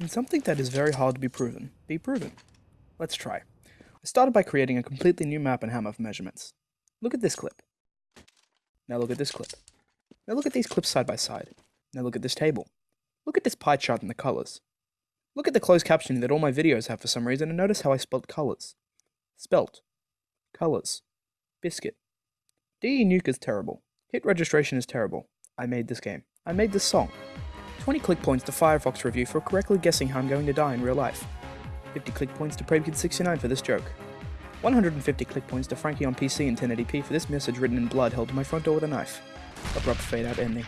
Can something that is very hard to be proven be proven? Let's try. I started by creating a completely new map and hammer for measurements. Look at this clip. Now look at this clip. Now look at these clips side by side. Now look at this table. Look at this pie chart and the colors. Look at the closed captioning that all my videos have for some reason and notice how I spelt colors. Spelt. Colors. Biscuit. DE Nuke is terrible. Hit registration is terrible. I made this game. I made this song. 20 click points to Firefox review for correctly guessing how I'm going to die in real life. 50 click points to PraveKid69 for this joke. 150 click points to Frankie on PC in 1080p for this message written in blood held to my front door with a knife. Abrupt fade out ending.